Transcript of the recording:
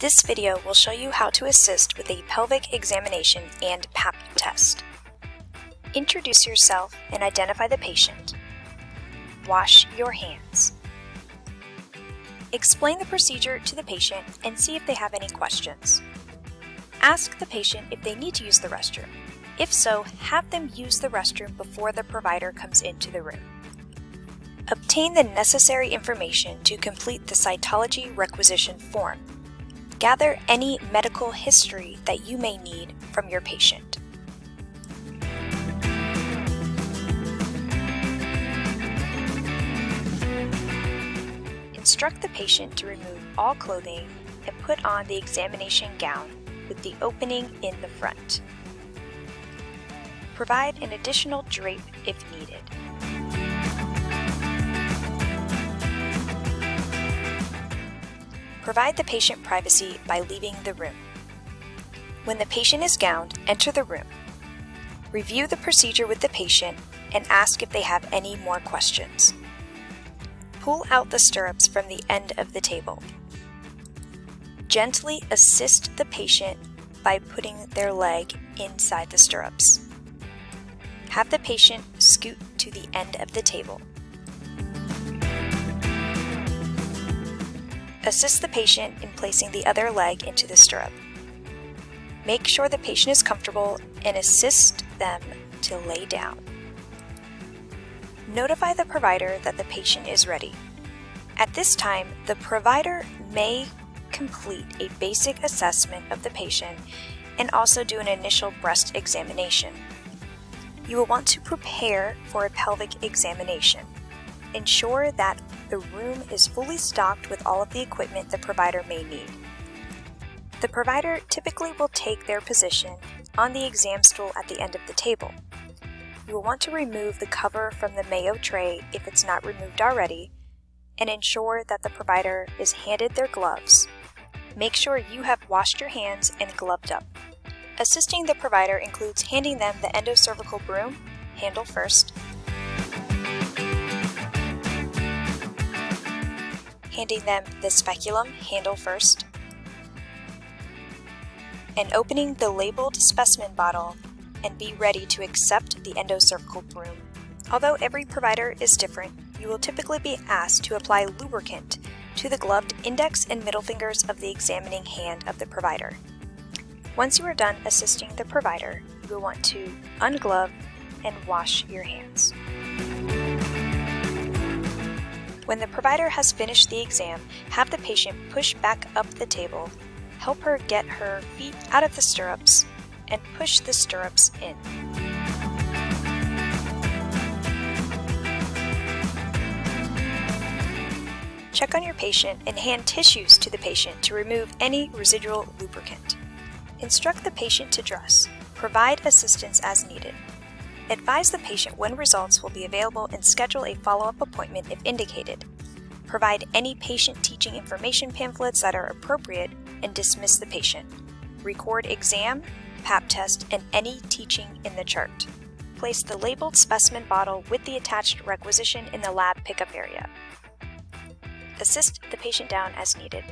This video will show you how to assist with a pelvic examination and PAP test. Introduce yourself and identify the patient. Wash your hands. Explain the procedure to the patient and see if they have any questions. Ask the patient if they need to use the restroom. If so, have them use the restroom before the provider comes into the room. Obtain the necessary information to complete the cytology requisition form. Gather any medical history that you may need from your patient. Instruct the patient to remove all clothing and put on the examination gown with the opening in the front. Provide an additional drape if needed. Provide the patient privacy by leaving the room. When the patient is gowned, enter the room. Review the procedure with the patient and ask if they have any more questions. Pull out the stirrups from the end of the table. Gently assist the patient by putting their leg inside the stirrups. Have the patient scoot to the end of the table. Assist the patient in placing the other leg into the stirrup. Make sure the patient is comfortable and assist them to lay down. Notify the provider that the patient is ready. At this time, the provider may complete a basic assessment of the patient and also do an initial breast examination. You will want to prepare for a pelvic examination. Ensure that the room is fully stocked with all of the equipment the provider may need. The provider typically will take their position on the exam stool at the end of the table. You will want to remove the cover from the Mayo tray if it's not removed already, and ensure that the provider is handed their gloves. Make sure you have washed your hands and gloved up. Assisting the provider includes handing them the endocervical broom, handle first, handing them the speculum, handle first, and opening the labeled specimen bottle and be ready to accept the endocervical broom. Although every provider is different, you will typically be asked to apply lubricant to the gloved index and middle fingers of the examining hand of the provider. Once you are done assisting the provider, you will want to unglove and wash your hands. When the provider has finished the exam, have the patient push back up the table, help her get her feet out of the stirrups, and push the stirrups in. Check on your patient and hand tissues to the patient to remove any residual lubricant. Instruct the patient to dress. Provide assistance as needed. Advise the patient when results will be available and schedule a follow-up appointment if indicated. Provide any patient teaching information pamphlets that are appropriate and dismiss the patient. Record exam, PAP test, and any teaching in the chart. Place the labeled specimen bottle with the attached requisition in the lab pickup area. Assist the patient down as needed.